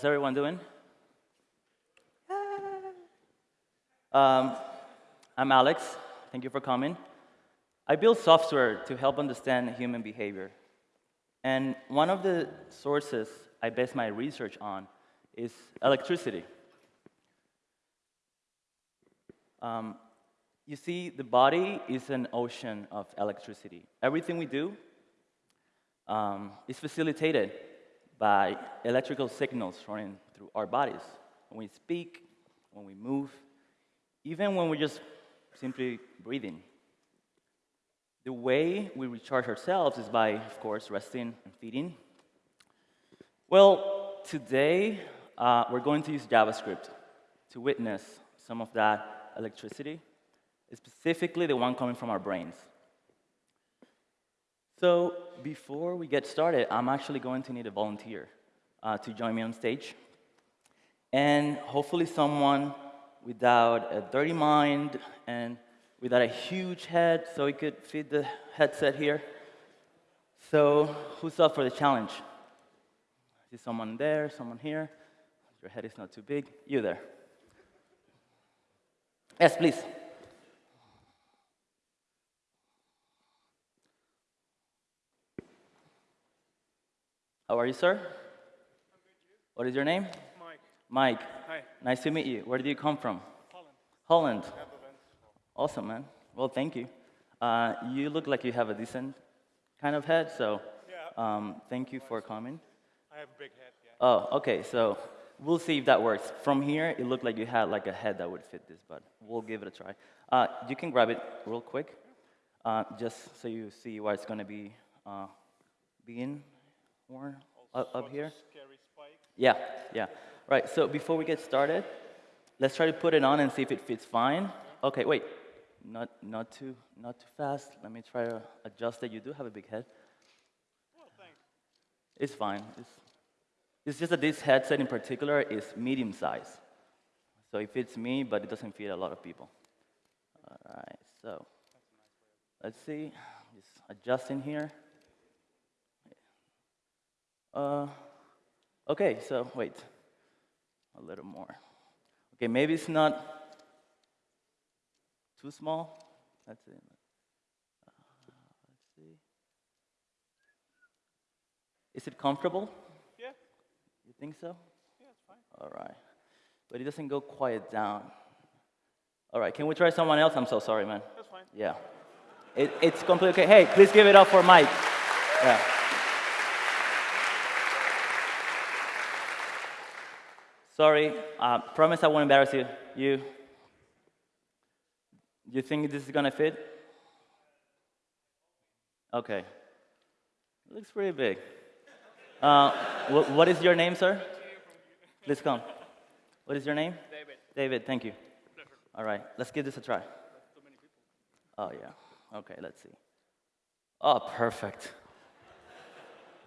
How's everyone doing? Um, I'm Alex. Thank you for coming. I build software to help understand human behavior. And one of the sources I base my research on is electricity. Um, you see, the body is an ocean of electricity. Everything we do um, is facilitated by electrical signals running through our bodies. When we speak, when we move, even when we're just simply breathing. The way we recharge ourselves is by, of course, resting and feeding. Well, today uh, we're going to use JavaScript to witness some of that electricity, specifically the one coming from our brains. So before we get started, I'm actually going to need a volunteer uh, to join me on stage. And hopefully someone without a dirty mind and without a huge head so it could fit the headset here. So who's up for the challenge? I see someone there, someone here. Your head is not too big. You there. Yes, please. How are you, sir? Good, you? What is your name? Mike. Mike. Hi. Nice to meet you. Where do you come from? Holland. Holland. Awesome, man. Well, thank you. Uh, you look like you have a decent kind of head, so Yeah. um, thank you for coming. I have a big head, yeah. Oh, okay, so we'll see if that works. From here, it looked like you had like a head that would fit this, but we'll give it a try. Uh, you can grab it real quick, uh, just so you see where it's going to be uh, being worn up, up here. Yeah, yeah. Right, so before we get started, let's try to put it on and see if it fits fine. Okay, wait. Not, not, too, not too fast. Let me try to adjust it. You do have a big head. Well. It's fine. It's, it's just that this headset in particular is medium size. So it fits me, but it doesn't fit a lot of people. All right, so let's see. Just adjusting here. Uh, okay, so wait. A little more. Okay, maybe it's not too small. That's it. Uh, let's see. Is it comfortable? Yeah, You think so? yeah, it's fine. All right. But it doesn't go quiet down. All right, can we try someone else? I'm so sorry, man. That's fine. Yeah. It, it's completely okay. Hey, please give it up for Mike. Yeah. Sorry, uh, promise I won't embarrass you. You, you think this is gonna fit? Okay. It looks pretty big. Uh, wh- what is your name, sir? Please come. What is your name? David. David, thank you. All right, let's give this a try. Oh, yeah. Okay, let's see. Oh, perfect.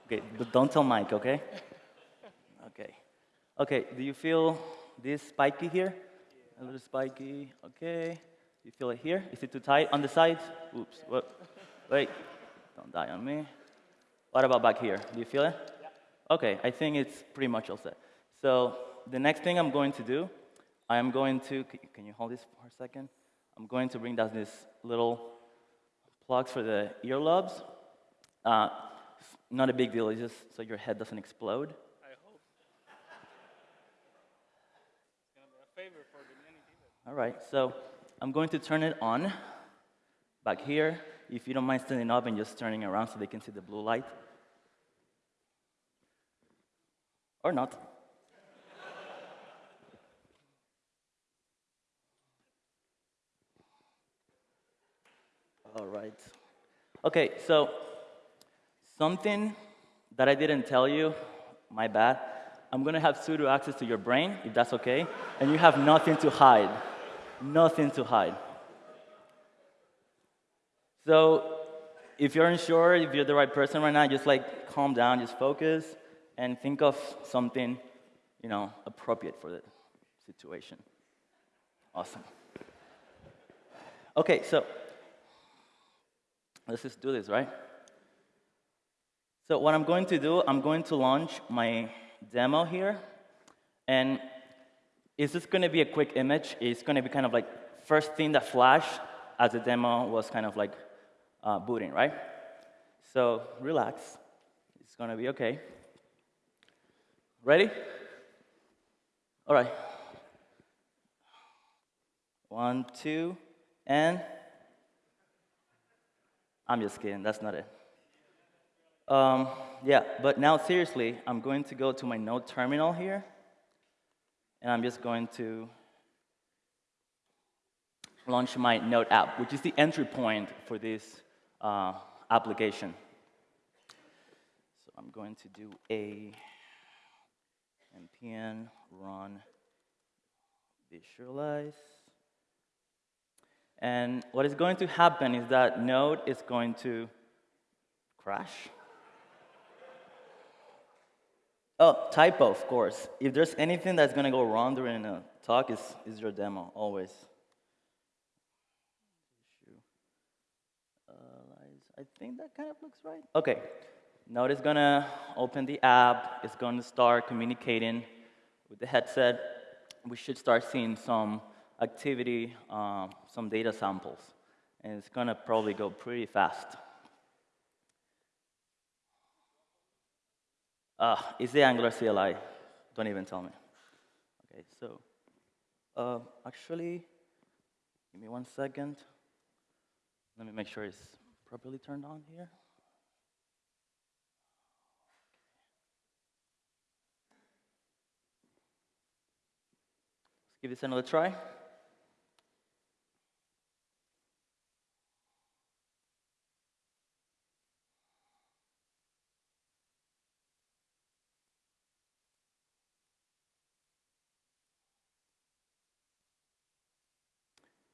Okay, but don't tell Mike, okay? Okay. Okay, do you feel this spiky here? A little spiky, okay. You feel it here? Is it too tight on the sides? Oops, what? Wait, don't die on me. What about back here? Do you feel it? Okay, I think it's pretty much all set. So the next thing I'm going to do, I am going to, can you hold this for a second? I'm going to bring down this little plugs for the earlobes. Uh, not a big deal, it's just so your head doesn't explode. I hope. It's gonna be a favor for the many people. All right, so I'm going to turn it on back here. If you don't mind standing up and just turning around so they can see the blue light. Or not. All right. Okay, so something that I didn't tell you, my bad. I'm gonna have sudo access to your brain, if that's okay, and you have nothing to hide. Nothing to hide. So if you're unsure, if you're the right person right now, just like calm down, just focus, and think of something, you know, appropriate for the situation. Awesome. Okay, so let's just do this, right? So what I'm going to do, I'm going to launch my demo here. And it's just going to be a quick image. It's going to be kind of like first thing that flashed as the demo was kind of like uh, booting, right? So relax. It's going to be okay. Ready? All right. One, two, and I'm just kidding. That's not it. Um, yeah, but now seriously, I'm going to go to my node terminal here, and I'm just going to launch my node app, which is the entry point for this uh, application. So I'm going to do a npm run visualize. And what is going to happen is that node is going to crash. Oh, typo, of course. If there's anything that's going to go wrong during a talk, is is your demo, always. Uh, I think that kind of looks right. Okay, Node is going to open the app. It's going to start communicating with the headset. We should start seeing some activity, um, some data samples. And it's going to probably go pretty fast. Uh, it's the Angular CLI. Don't even tell me. Okay, so uh, actually, give me one second. Let me make sure it's properly turned on here. Let's give this another try.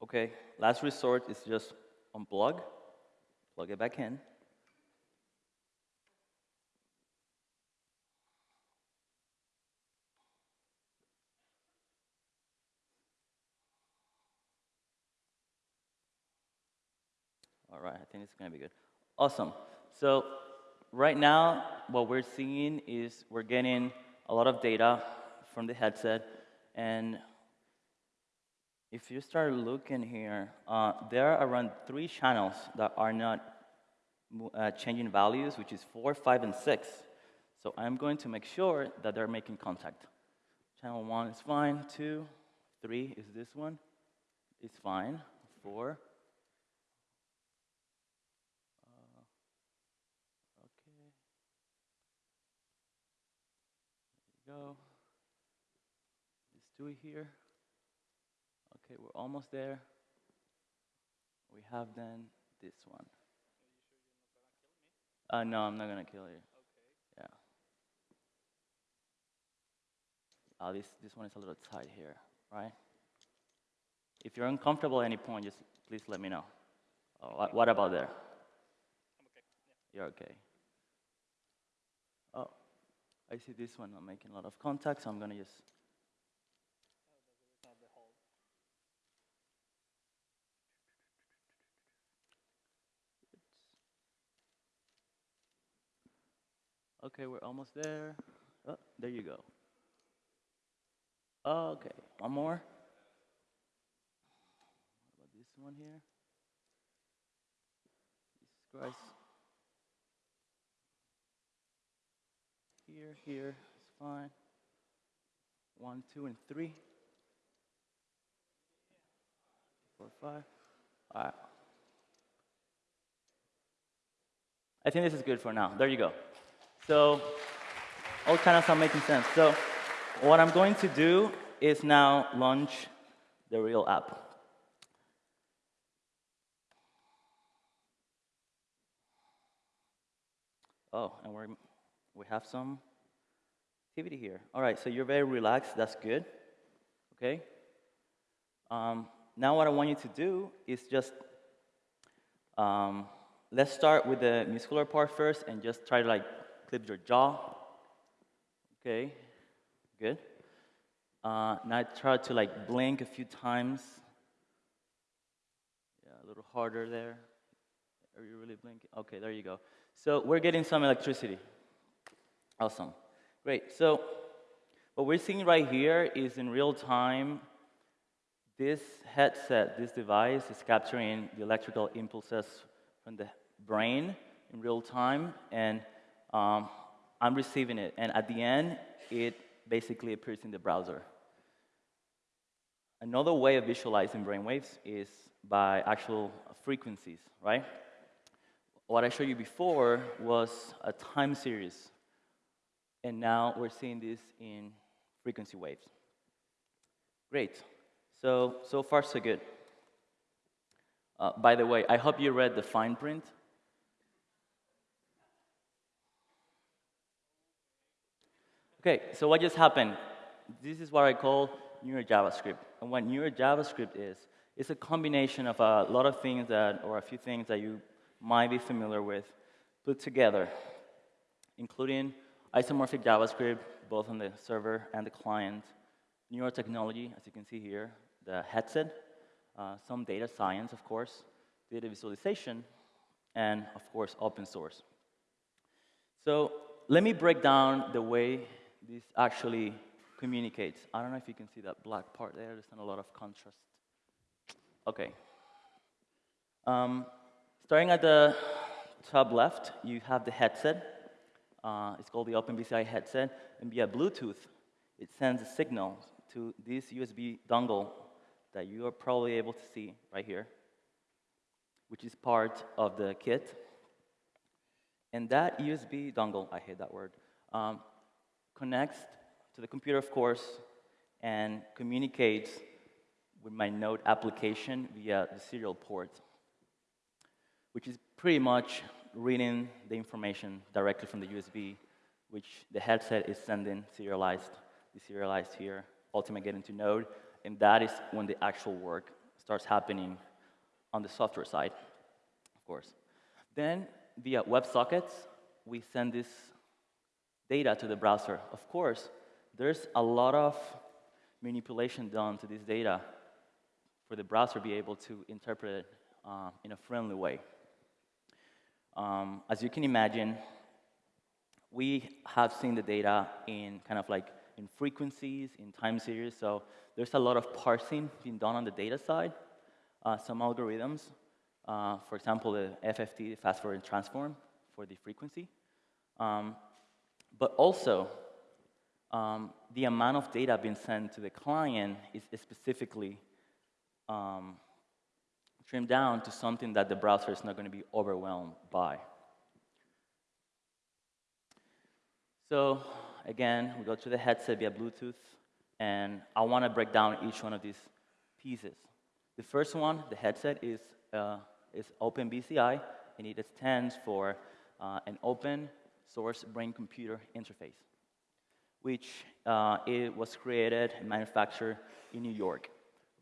Okay, last resort is just unplug, plug it back in. All right, I think it's gonna be good. Awesome. So right now, what we're seeing is we're getting a lot of data from the headset, and if you start looking here, uh, there are around three channels that are not uh, changing values, which is four, five, and six. So I'm going to make sure that they're making contact. Channel one is fine, two, three is this one, it's fine, four. Uh, okay. There you go. Do it here. Okay, we're almost there. We have then this one. Uh, no, I'm not gonna kill you. Okay. Yeah. Uh, this, this one is a little tight here, right? If you're uncomfortable at any point, just please let me know. Oh, what, what about there? I'm okay. Yeah. You're okay. Oh, I see this one. I'm making a lot of contact, so I'm gonna just Oh, that's the reason of the hold. Okay, we're almost there. Oh, there you go. Okay, one more. What about this one here? Jesus Christ. Here, here, it's fine. One, two, and three. Four, five. All right. I think this is good for now. There you go. So all kind of stuff making sense. So what I'm going to do is now launch the real app. Oh, and we're, we have some activity here. All right, so you're very relaxed. That's good. Okay. Um, now what I want you to do is just um, let's start with the muscular part first and just try to like clip your jaw. Okay, good. Uh, now try to like blink a few times. Yeah, a little harder there. Are you really blinking? Okay, there you go. So we're getting some electricity. Awesome. Great. So what we're seeing right here is in real time, this headset, this device is capturing the electrical impulses from the brain in real time, and um, I'm receiving it. And at the end, it basically appears in the browser. Another way of visualizing brainwaves is by actual frequencies, right? What I showed you before was a time series, and now we're seeing this in frequency waves. Great. So, so far, so good. Uh, by the way, I hope you read the fine print. Okay, so what just happened? This is what I call Neuro JavaScript. And what Neuro JavaScript is, it's a combination of a lot of things that, or a few things that you might be familiar with, put together, including isomorphic JavaScript, both on the server and the client, neuro technology, as you can see here, the headset, uh, some data science, of course, data visualization, and of course, open source. So let me break down the way this actually communicates. I don't know if you can see that black part there. There's not a lot of contrast. Okay. Um, starting at the top left, you have the headset. Uh, it's called the OpenBCI headset. And via Bluetooth, it sends a signal to this USB dongle that you are probably able to see right here, which is part of the kit. And that USB dongle, I hate that word, um, connects to the computer, of course, and communicates with my Node application via the serial port, which is pretty much reading the information directly from the USB, which the headset is sending serialized, deserialized here, ultimately getting to Node, and that is when the actual work starts happening on the software side, of course. Then, via WebSockets, we send this data to the browser. Of course, there's a lot of manipulation done to this data for the browser to be able to interpret it uh, in a friendly way. Um, as you can imagine, we have seen the data in kind of like in frequencies, in time series, so there's a lot of parsing being done on the data side. Uh, some algorithms, uh, for example, the FFT, the fast Fourier transform, for the frequency. Um, but also, um, the amount of data being sent to the client is, is specifically um, trimmed down to something that the browser is not going to be overwhelmed by. So again, we go to the headset via Bluetooth, and I want to break down each one of these pieces. The first one, the headset, is, uh, is OpenBCI, and it stands for uh, an open source brain-computer interface, which uh, it was created and manufactured in New York.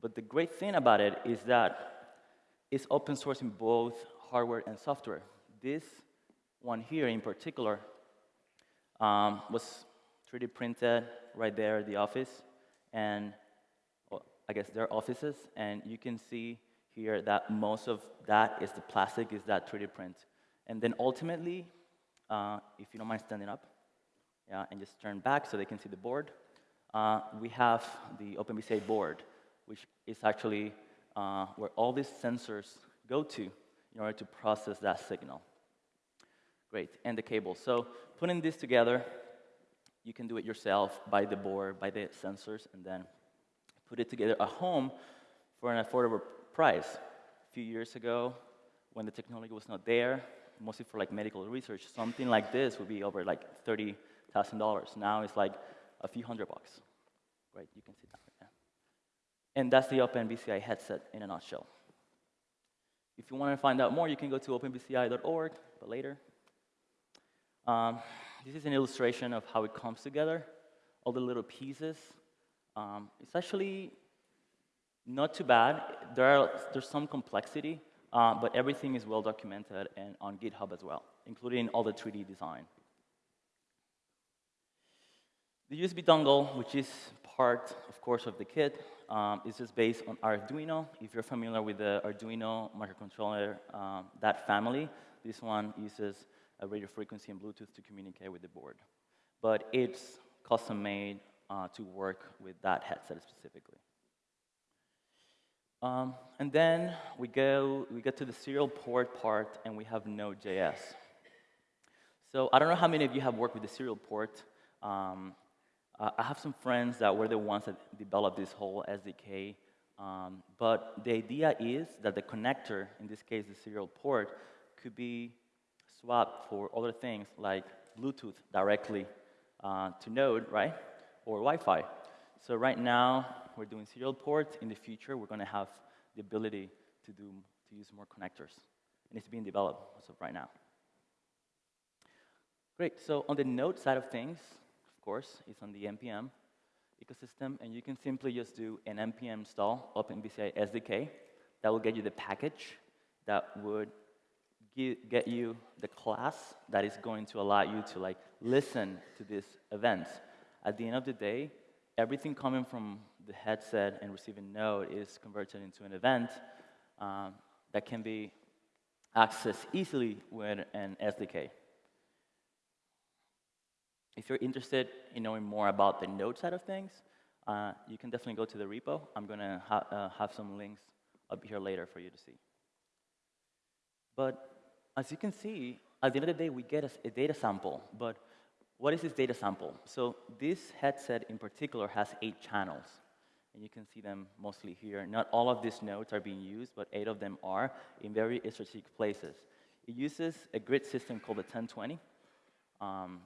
But the great thing about it is that it's open source in both hardware and software. This one here in particular um, was 3D printed right there at the office, and well, I guess their offices, and you can see here that most of that is the plastic, is that 3D print. And then ultimately, uh, if you don't mind standing up, yeah, and just turn back so they can see the board, uh, we have the OpenBCI board, which is actually uh, where all these sensors go to in order to process that signal. Great, and the cable. So putting this together, you can do it yourself, buy the board, buy the sensors, and then put it together at home for an affordable price. A few years ago, when the technology was not there, mostly for like medical research, something like this would be over like $30,000. Now it's like a few hundred bucks. Right, you can see that. And that's the OpenBCI headset in a nutshell. If you want to find out more, you can go to openbci.org, but later. Um, this is an illustration of how it comes together, all the little pieces. Um, it's actually not too bad. There are, there's some complexity, uh, but everything is well documented and on GitHub as well, including all the 3D design. The USB dongle, which is part, of course, of the kit, um, is just based on Arduino. If you're familiar with the Arduino microcontroller, um, that family, this one uses a radio frequency and Bluetooth to communicate with the board. But it's custom made uh, to work with that headset specifically. Um, and then we go, we get to the serial port part, and we have Node.js. So I don't know how many of you have worked with the serial port. Um, I have some friends that were the ones that developed this whole SDK. Um, but the idea is that the connector, in this case the serial port, could be swapped for other things like Bluetooth directly uh, to Node, right? Or Wi-Fi. So right now, we're doing serial ports. In the future, we're going to have the ability to, do, to use more connectors. And it's being developed as of right now. Great. So on the Node side of things, of course, it's on the NPM ecosystem. And you can simply just do an npm install OpenBCI SDK. That will get you the package that would get you the class that is going to allow you to like listen to these events. At the end of the day, everything coming from the headset and receiving node is converted into an event um, that can be accessed easily with an SDK. If you're interested in knowing more about the node side of things, uh, you can definitely go to the repo. I'm going to ha uh, have some links up here later for you to see. But as you can see, at the end of the day, we get a, a data sample. But what is this data sample? So this headset in particular has eight channels. And you can see them mostly here. Not all of these nodes are being used, but eight of them are in very strategic places. It uses a grid system called the 1020. Um,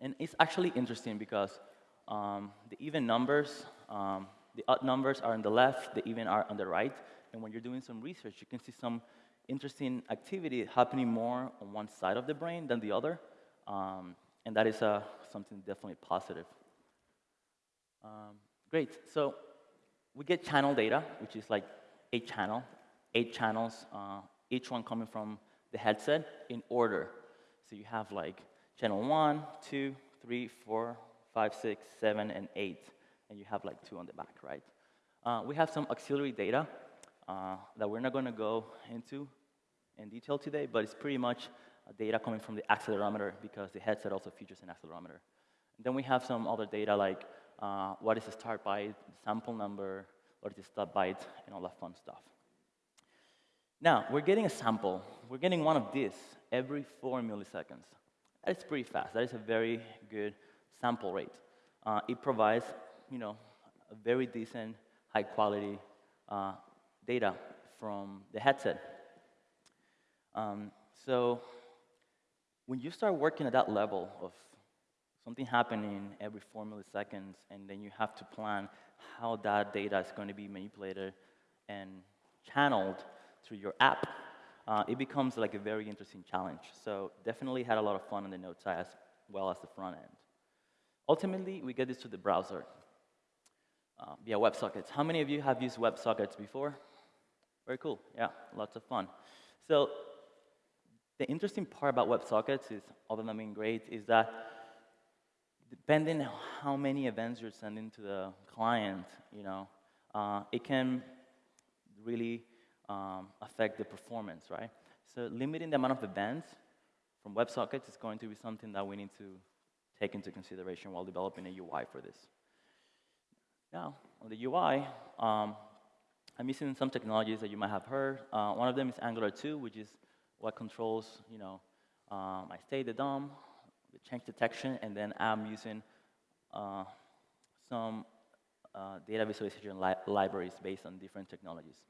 and it's actually interesting because um, the even numbers, um, the odd numbers are on the left, the even are on the right. And when you're doing some research, you can see some interesting activity happening more on one side of the brain than the other. Um, and that is uh, something definitely positive. Um, great. So we get channel data, which is like eight channel, eight channels, uh, each one coming from the headset in order. So you have like channel one, two, three, four, five, six, seven, and eight. And you have like two on the back, right? Uh, we have some auxiliary data uh, that we're not going to go into in detail today, but it's pretty much data coming from the accelerometer because the headset also features an accelerometer. And then we have some other data like uh, what is the start byte, the sample number, what is the stop byte, and all that fun stuff. Now, we're getting a sample. We're getting one of these every four milliseconds. That is pretty fast. That is a very good sample rate. Uh, it provides, you know, a very decent, high quality uh, data from the headset. Um, so when you start working at that level of something happening every four milliseconds, and then you have to plan how that data is going to be manipulated and channeled through your app, uh, it becomes like a very interesting challenge. So definitely had a lot of fun on the Node side as well as the front end. Ultimately, we get this to the browser uh, via WebSockets. How many of you have used WebSockets before? Very cool. Yeah, lots of fun. So the interesting part about WebSockets is, other than being great, is that depending on how many events you're sending to the client, you know, uh, it can really um, affect the performance, right? So limiting the amount of events from WebSockets is going to be something that we need to take into consideration while developing a UI for this. Now, on the UI, um, I'm using some technologies that you might have heard. Uh, one of them is Angular 2, which is what controls, you know, um, my state, the DOM, the change detection, and then I'm using uh, some uh, data visualization li libraries based on different technologies.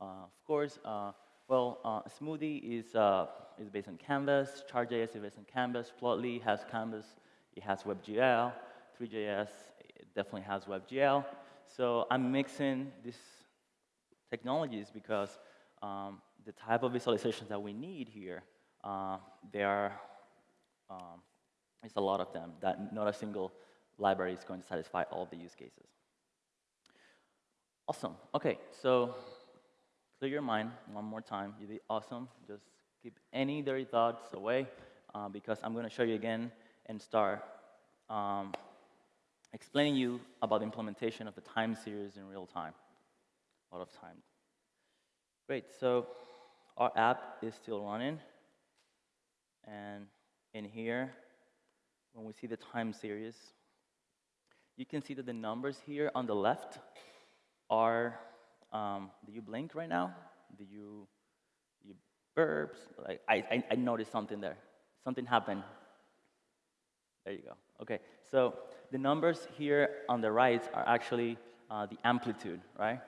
Uh, of course, uh, well, uh, Smoothie is, is based on Canvas, Chart.js is based on Canvas, Plotly has Canvas, it has WebGL, Three.js definitely has WebGL. So I'm mixing these technologies because um, the type of visualizations that we need here, uh, there are, um, it's a lot of them, that not a single library is going to satisfy all the use cases. Awesome. Okay, so clear your mind one more time. You did awesome. Just keep any dirty thoughts away uh, because I'm going to show you again and start um, explaining you about the implementation of the time series in real time. A lot of time. Great, so our app is still running. And in here, when we see the time series, you can see that the numbers here on the left are, um, do you blink right now? Do you, you burps? Like, I, I, I noticed something there. Something happened. There you go. Okay, so the numbers here on the right are actually uh, the amplitude, right?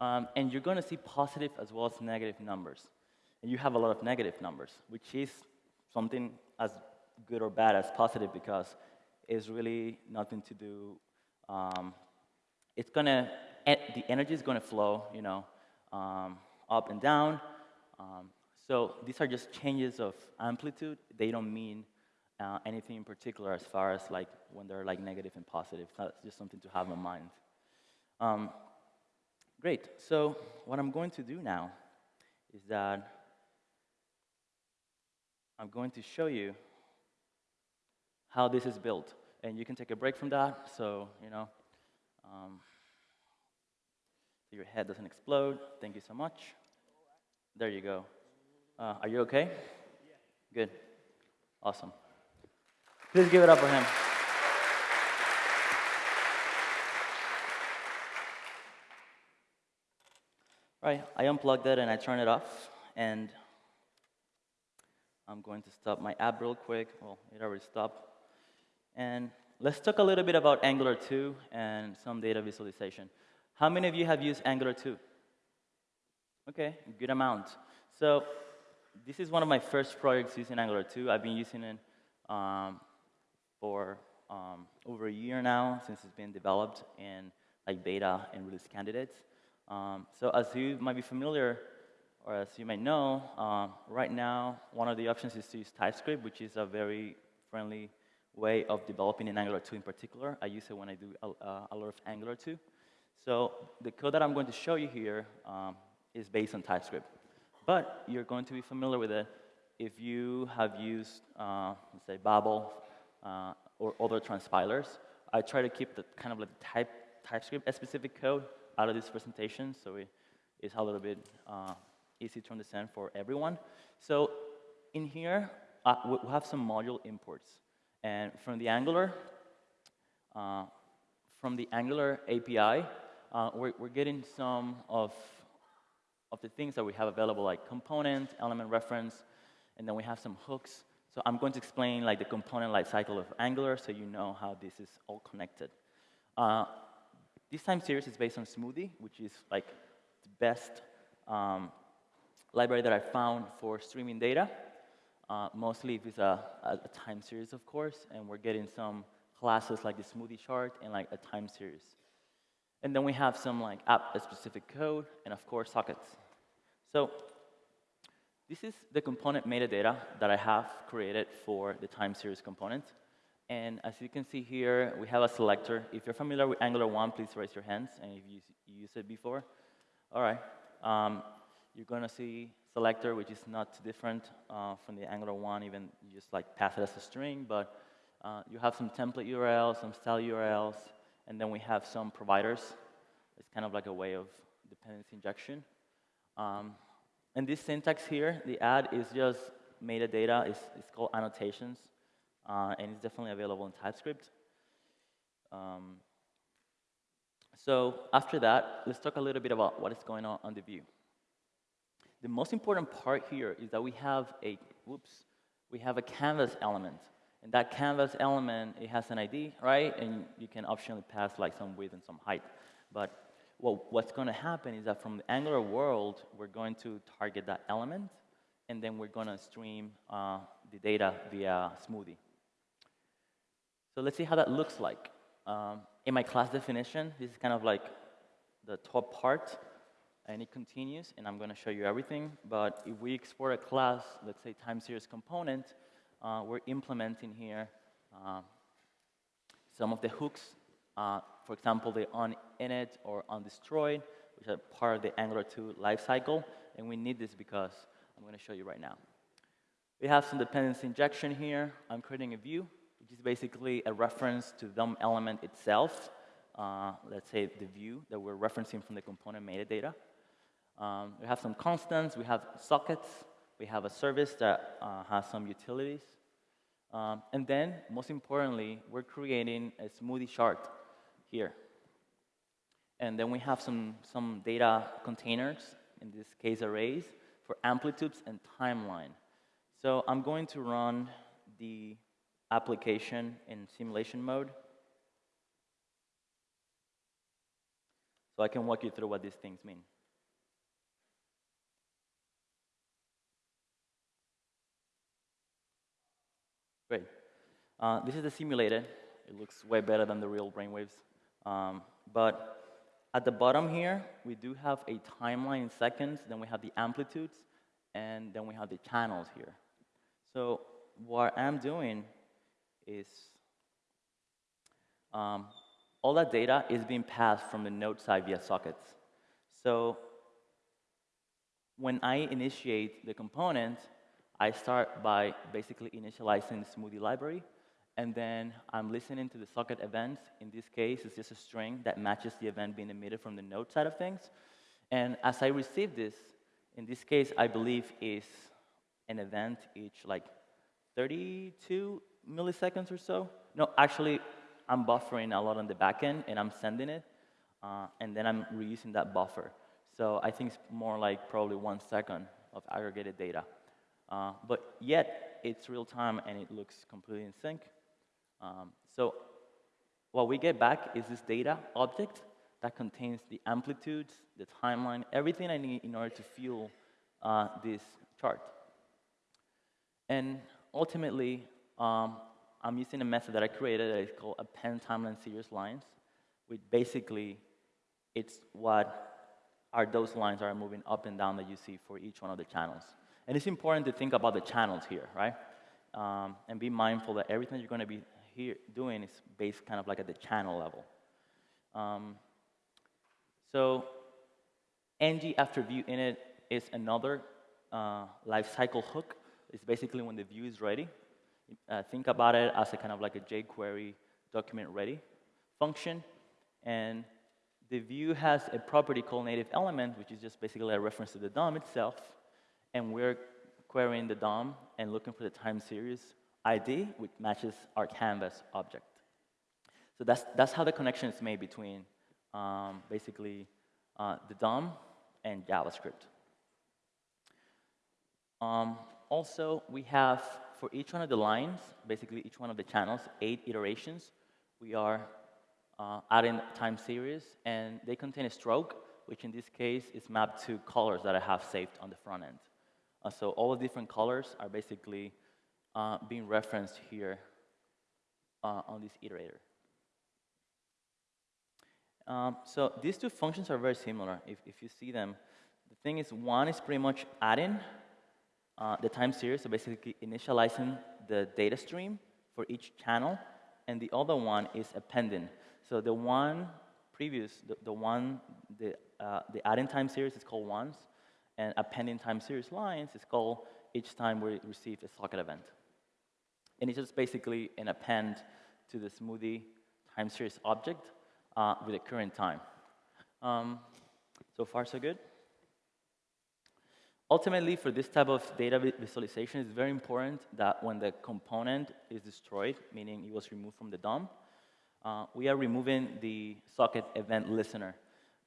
Um, and you're going to see positive as well as negative numbers. And you have a lot of negative numbers, which is something as good or bad as positive because it's really nothing to do. Um, it's to, the energy is to flow, you know, um, up and down. Um, so these are just changes of amplitude. They don't mean uh, anything in particular as far as like when they're like negative and positive. That's just something to have in mind. Um, great. So what I'm going to do now is that I'm going to show you how this is built. And you can take a break from that, so, you know, um, so your head doesn't explode. Thank you so much. There you go. Uh, are you okay? Good. Awesome. Please give it up for him. Right, I unplugged it and I turned it off, and I'm going to stop my app real quick. Well, it already stopped. And let's talk a little bit about Angular 2 and some data visualization. How many of you have used Angular 2? Okay, good amount. So this is one of my first projects using Angular 2. I've been using it um, for um, over a year now since it's been developed in like beta and release candidates. Um, so as you might be familiar, or as you might know, uh, right now, one of the options is to use TypeScript, which is a very friendly way of developing in Angular 2 in particular. I use it when I do a, a lot of Angular 2. So the code that I'm going to show you here um, is based on TypeScript. But you're going to be familiar with it if you have used, uh, let's say, Babel uh, or other transpilers. I try to keep the kind of like type, TypeScript specific code out of this presentation, so it is a little bit uh, easy to understand for everyone. So in here, uh, we have some module imports. And from the Angular, uh, from the Angular API, uh, we're, we're, getting some of, of the things that we have available, like component, element reference, and then we have some hooks. So I'm going to explain like the component lifecycle of Angular so you know how this is all connected. Uh, this time series is based on Smoothie, which is like the best um, library that I found for streaming data. Uh, mostly if it's a, a, time series, of course, and we're getting some classes like the smoothie chart and like a time series. And then we have some like app-specific code and of course sockets. So this is the component metadata that I have created for the time series component. And as you can see here, we have a selector. If you're familiar with Angular 1, please raise your hands, and if you, you used it before. All right. Um, you're going to see selector, which is not too different uh, from the Angular 1, even you just like pass it as a string, but uh, you have some template URLs, some style URLs, and then we have some providers. It's kind of like a way of dependency injection. Um, and this syntax here, the add is just metadata. It's, it's called annotations uh, and it's definitely available in TypeScript. Um, so after that, let's talk a little bit about what is going on on the view. The most important part here is that we have a, whoops, we have a canvas element. And that canvas element, it has an ID, right? And you can optionally pass like some width and some height. But well, what's going to happen is that from the Angular world, we're going to target that element, and then we're going to stream uh, the data via Smoothie. So let's see how that looks like. Um, in my class definition, this is kind of like the top part, and it continues, and I'm going to show you everything. But if we export a class, let's say time series component, uh, we're implementing here uh, some of the hooks. Uh, for example, the on init or on destroyed, which are part of the Angular 2 lifecycle, and we need this because I'm going to show you right now. We have some dependency injection here. I'm creating a view which is basically a reference to DOM element itself. Uh, let's say the view that we're referencing from the component metadata. Um, we have some constants, we have sockets, we have a service that uh, has some utilities. Um, and then, most importantly, we're creating a smoothie chart. here. And then we have some, some data containers, in this case arrays, for amplitudes and timeline. So I'm going to run the application in simulation mode. So I can walk you through what these things mean. Great. Uh, this is the simulated. It looks way better than the real brainwaves. Um, but at the bottom here, we do have a timeline in seconds, then we have the amplitudes, and then we have the channels here. So what I'm doing is um, all that data is being passed from the node side via sockets. So when I initiate the component, I start by basically initializing the smoothie library, and then I'm listening to the socket events. In this case, it's just a string that matches the event being emitted from the node side of things. And as I receive this, in this case, I believe is an event each like 32 milliseconds or so. No, actually, I'm buffering a lot on the back end, and I'm sending it, uh, and then I'm reusing that buffer. So I think it's more like probably one second of aggregated data. Uh, but yet, it's real time, and it looks completely in sync. Um, so what we get back is this data object that contains the amplitudes, the timeline, everything I need in order to fuel uh, this chart. And ultimately, um, I'm using a method that I created that is called append timeline series lines, which basically it's what are those lines that are moving up and down that you see for each one of the channels. And it's important to think about the channels here, right? Um, and be mindful that everything you're going to be here doing is based kind of like at the channel level. Um, so ng after view init is another uh, lifecycle hook. It's basically when the view is ready. Uh, think about it as a kind of like a jQuery document ready function. And the view has a property called native element, which is just basically a reference to the DOM itself. And we're querying the DOM and looking for the time series ID, which matches our canvas object. So that's, that's how the connection is made between um, basically uh, the DOM and JavaScript. Um, also, we have, for each one of the lines, basically each one of the channels, eight iterations. We are uh, adding time series, and they contain a stroke, which in this case is mapped to colors that I have saved on the front end. Uh, so all the different colors are basically uh, being referenced here uh, on this iterator. Um, so these two functions are very similar if, if you see them. The thing is, one is pretty much adding uh, the time series, so basically initializing the data stream for each channel, and the other one is appending. So the one previous, the, the one, the, uh, the adding time series is called once, and appending time series lines is called each time we receive a socket event. And it's just basically an append to the smoothie time series object uh, with the current time. Um, so far, so good. Ultimately, for this type of data visualization, it's very important that when the component is destroyed, meaning it was removed from the DOM, uh, we are removing the socket event listener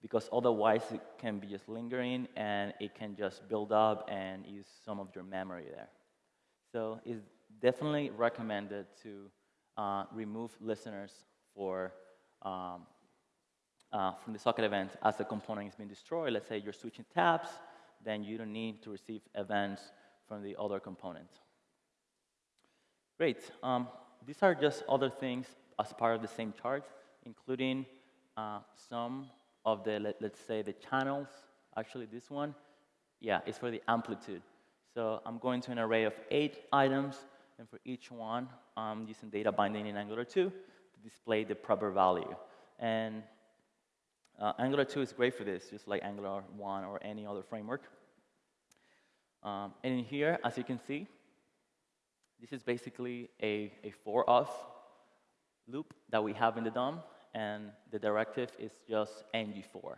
because otherwise it can be just lingering and it can just build up and use some of your memory there. So it's definitely recommended to uh, remove listeners for, um, uh, from the socket event as the component is being destroyed. Let's say you're switching tabs, then you don't need to receive events from the other component. Great. Um, these are just other things as part of the same chart, including uh, some of the, let, us say, the channels. Actually, this one, yeah, is for the amplitude. So I'm going to an array of eight items, and for each one, I'm using data binding in Angular 2 to display the proper value. And uh, Angular 2 is great for this, just like Angular 1 or any other framework. Um, and in here, as you can see, this is basically a, a for of loop that we have in the DOM, and the directive is just ngFor.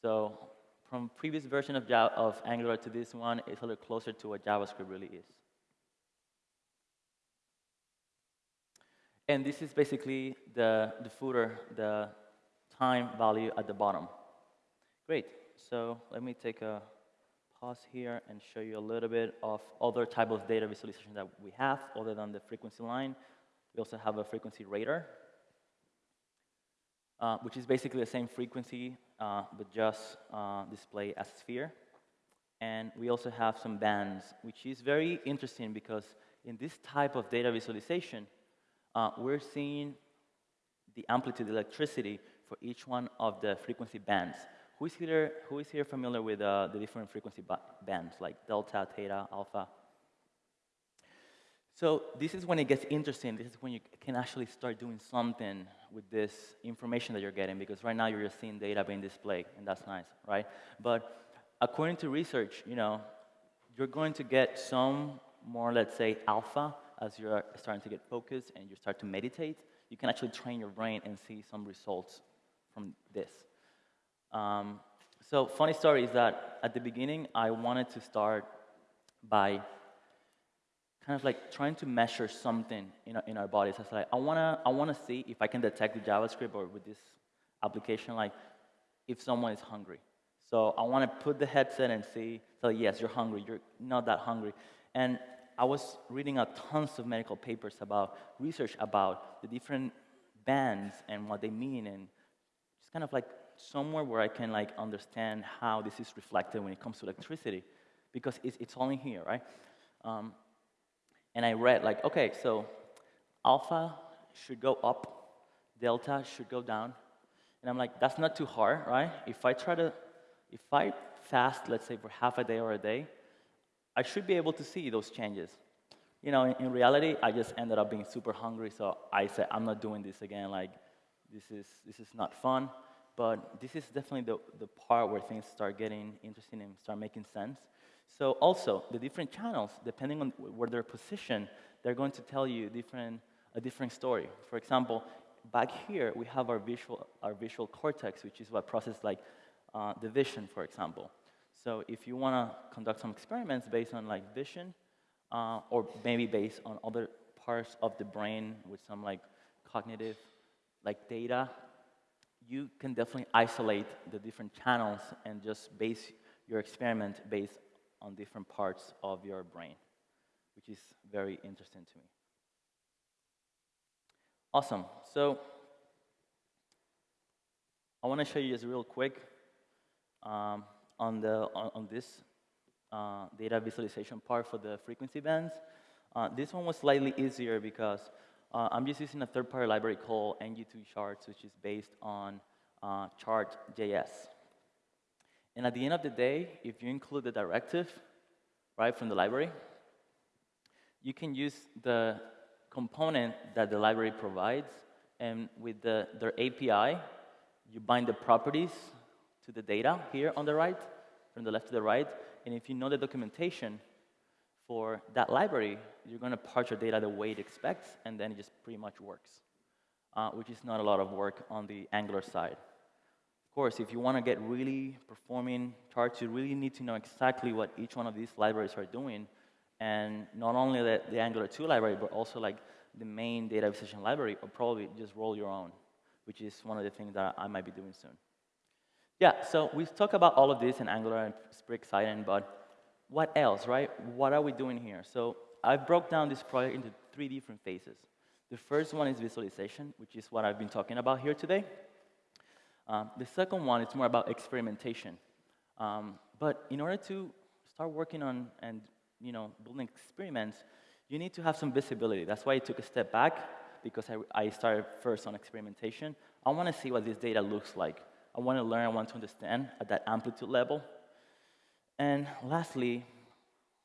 So from previous version of, Java, of Angular to this one, it's a little closer to what JavaScript really is. And this is basically the, the footer, the time value at the bottom. Great. So let me take a pause here and show you a little bit of other type of data visualization that we have other than the frequency line. We also have a frequency radar, uh, which is basically the same frequency, uh, but just uh, display as sphere. And we also have some bands, which is very interesting because in this type of data visualization, uh, we're seeing the amplitude electricity for each one of the frequency bands. Who is here, who is here familiar with uh, the different frequency ba bands, like delta, theta, alpha? So this is when it gets interesting. This is when you can actually start doing something with this information that you're getting, because right now you're just seeing data being displayed, and that's nice, right? But according to research, you know, you're going to get some more, let's say, alpha as you're starting to get focused and you start to meditate. You can actually train your brain and see some results from this. Um, so funny story is that at the beginning, I wanted to start by kind of like trying to measure something in our, in our bodies. I was like, I wanna, I wanna see if I can detect with JavaScript or with this application, like if someone is hungry. So I want to put the headset and see, so yes, you're hungry, you're not that hungry. And I was reading a tons of medical papers about research about the different bands and what they mean and just kind of like somewhere where I can like understand how this is reflected when it comes to electricity because it's, it's only here, right? Um, and I read like, okay, so alpha should go up, delta should go down. And I'm like, that's not too hard, right? If I try to if I fast, let's say for half a day or a day, I should be able to see those changes. You know, in, in reality, I just ended up being super hungry, so I said, I'm not doing this again. Like, this is, this is not fun. But this is definitely the, the part where things start getting interesting and start making sense. So also, the different channels, depending on where they're positioned, they're going to tell you different, a different story. For example, back here, we have our visual, our visual cortex, which is what processes like uh, the vision, for example. So if you want to conduct some experiments based on like vision, uh, or maybe based on other parts of the brain with some like cognitive like data, you can definitely isolate the different channels and just base your experiment based on different parts of your brain, which is very interesting to me. Awesome. So I want to show you just real quick um, on, the, on, on this uh, data visualization part for the frequency bands. Uh, this one was slightly easier because uh, I'm just using a third-party library called ng2 charts, which is based on uh, chart.js. And at the end of the day, if you include the directive, right, from the library, you can use the component that the library provides, and with the, their API, you bind the properties to the data here on the right, from the left to the right. And if you know the documentation for that library, you're going to parse your data the way it expects, and then it just pretty much works, uh, which is not a lot of work on the Angular side. Of course, if you want to get really performing charts, you really need to know exactly what each one of these libraries are doing, and not only the, the Angular 2 library, but also like the main data visualization library, or probably just roll your own, which is one of the things that I might be doing soon. Yeah, so we've talked about all of this in Angular and it's pretty but what else, right? What are we doing here? So I broke down this project into three different phases. The first one is visualization, which is what I've been talking about here today. Um, the second one is more about experimentation. Um, but in order to start working on and you know building experiments, you need to have some visibility. That's why I took a step back because I, I started first on experimentation. I want to see what this data looks like. I want to learn, I want to understand at that amplitude level. And lastly,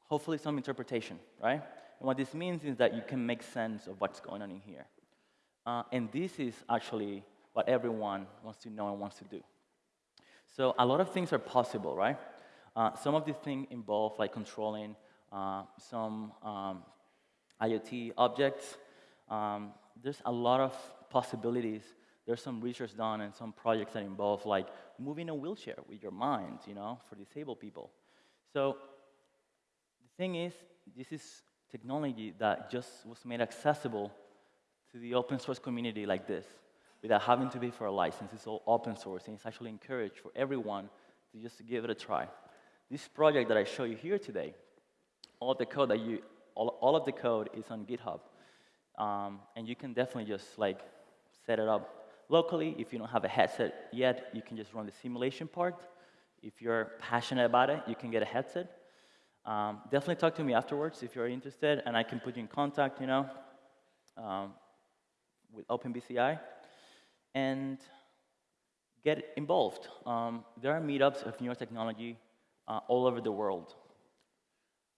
hopefully some interpretation, right? And what this means is that you can make sense of what's going on in here. Uh, and this is actually what everyone wants to know and wants to do. So a lot of things are possible, right? Uh, some of these things involve like controlling uh, some um, IoT objects. Um, there's a lot of possibilities there's some research done and some projects that involve like moving a wheelchair with your mind, you know, for disabled people. So the thing is, this is technology that just was made accessible to the open source community like this without having to pay for a license. It's all open source, and it's actually encouraged for everyone to just give it a try. This project that I show you here today, all of the code that you, all, all of the code is on GitHub. Um, and you can definitely just like set it up locally. If you don't have a headset yet, you can just run the simulation part. If you're passionate about it, you can get a headset. Um, definitely talk to me afterwards if you're interested, and I can put you in contact, you know, um, with OpenBCI. And get involved. Um, there are meetups of neurotechnology uh, all over the world.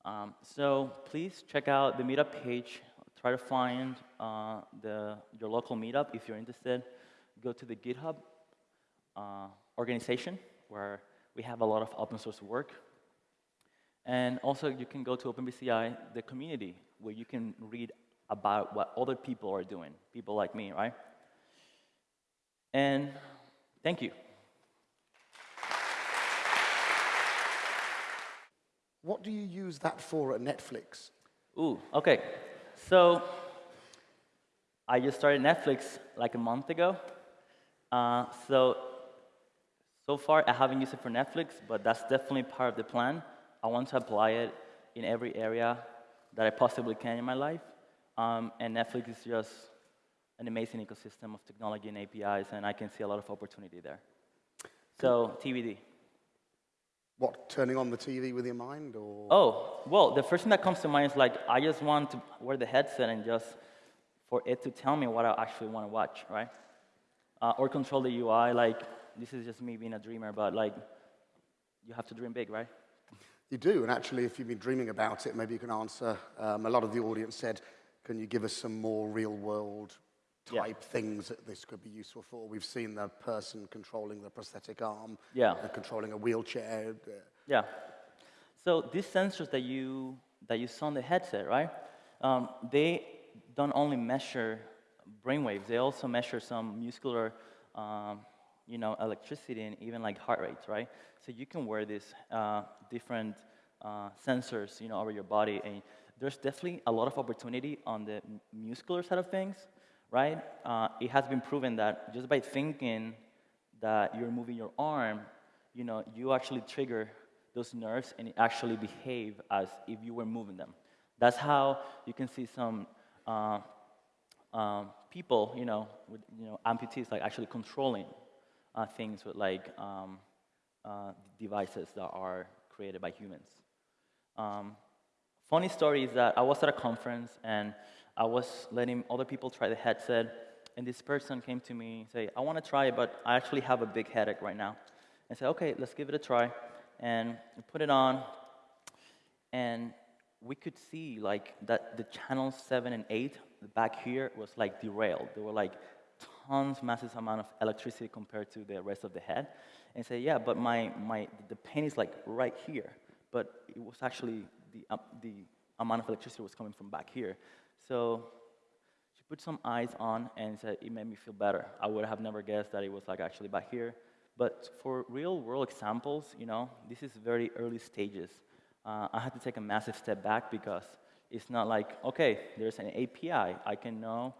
Um, so please check out the meetup page. Try to find uh, the, your local meetup if you're interested. Go to the GitHub uh, organization where we have a lot of open source work. And also you can go to OpenBCI, the community, where you can read about what other people are doing, people like me, right? And thank you. What do you use that for at Netflix? Ooh, okay. So I just started Netflix like a month ago. Uh, so so far I haven't used it for Netflix, but that's definitely part of the plan. I want to apply it in every area that I possibly can in my life. Um, and Netflix is just an amazing ecosystem of technology and APIs, and I can see a lot of opportunity there. So TBD. What, turning on the TV with your mind, or? Oh, well, the first thing that comes to mind is like, I just want to wear the headset and just for it to tell me what I actually want to watch, right? Uh, or control the UI, like, this is just me being a dreamer, but like, you have to dream big, right? You do, and actually, if you've been dreaming about it, maybe you can answer. Um, a lot of the audience said, can you give us some more real-world Yeah. type things that this could be useful for? We've seen the person controlling the prosthetic arm, Yeah. and controlling a wheelchair. uh, Yeah. So these sensors that you that you saw on the headset, right? Um, they don't only measure brainwaves; they also measure some muscular, um, you know, electricity and even like heart rates, right? So you can wear these uh, different uh, sensors, you know, over your body, and there's definitely a lot of opportunity on the muscular side of things, right? Uh, it has been proven that just by thinking that you're moving your arm, you know, you actually trigger those nerves and actually behave as if you were moving them. That's how you can see some uh, um, people, you know, with you know amputees like actually controlling uh, things with like um, uh, devices that are created by humans. Um, funny story is that I was at a conference and I was letting other people try the headset, and this person came to me and say, "I want to try it, but I actually have a big headache right now." I said, "Okay, let's give it a try," and we put it on, and we could see like that the channels seven and eight back here was like derailed. There were like tons, massive amount of electricity compared to the rest of the head. And say, yeah, but my, my the pain is like right here, but it was actually the um, the amount of electricity was coming from back here. So she put some eyes on and said it made me feel better. I would have never guessed that it was like actually back here. But for real world examples, you know, this is very early stages. Uh, I had to take a massive step back because it's not like, okay, there's an API. I can know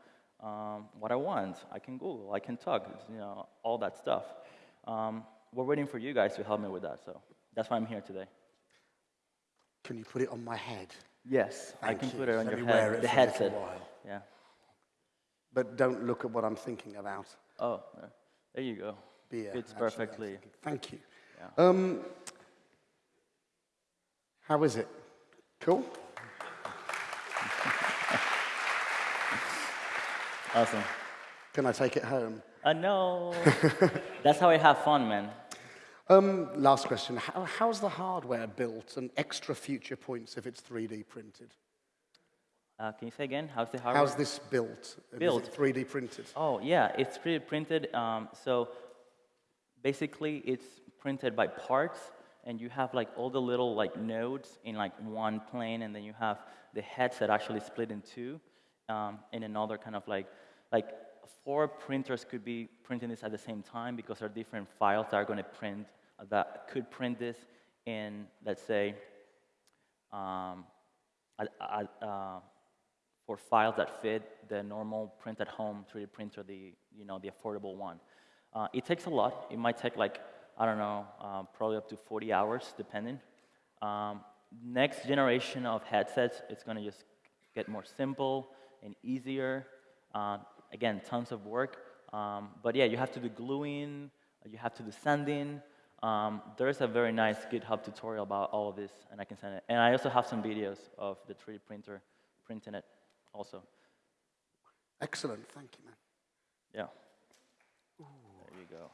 um, what I want. I can Google. I can talk. You know, all that stuff. Um, we're waiting for you guys to help me with that. So that's why I'm here today. Can you put it on my head? Yes, I can you. put it on Let your head. it The headset. Yeah. But don't look at what I'm thinking about. Oh, there you go. Beer. Fits perfectly. Thank you. Yeah. Um, how is it? Cool? Awesome. Can I take it home? Uh, no. That's how I have fun, man. Um, last question. How, how's the hardware built and extra future points if it's 3D printed? Uh, can you say again? How's the hardware? How's this built? Built. Is it 3D printed? Oh, yeah, it's 3D printed. Um, so basically, it's printed by parts, and you have like all the little like nodes in like one plane, and then you have the headset actually split in two, um, in another kind of like like four printers could be printing this at the same time because there are different files that are going to print that could print this in let's say um, a, a, uh, for files that fit the normal print at home 3D printer, the you know the affordable one. Uh, it takes a lot. It might take like I don't know, um, probably up to 40 hours, depending. Um, next generation of headsets, it's going to just get more simple and easier. Uh, again, tons of work. Um, but yeah, you have to do gluing, you have to do sanding. Um, there's a very nice GitHub tutorial about all of this, and I can send it. And I also have some videos of the 3D printer printing it also. Excellent. Thank you, man. Yeah. There you go.